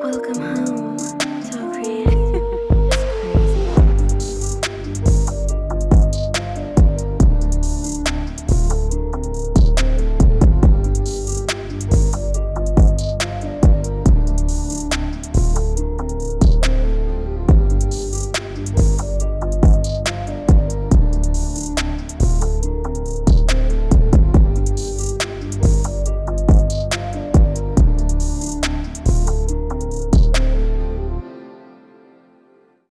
Welcome home.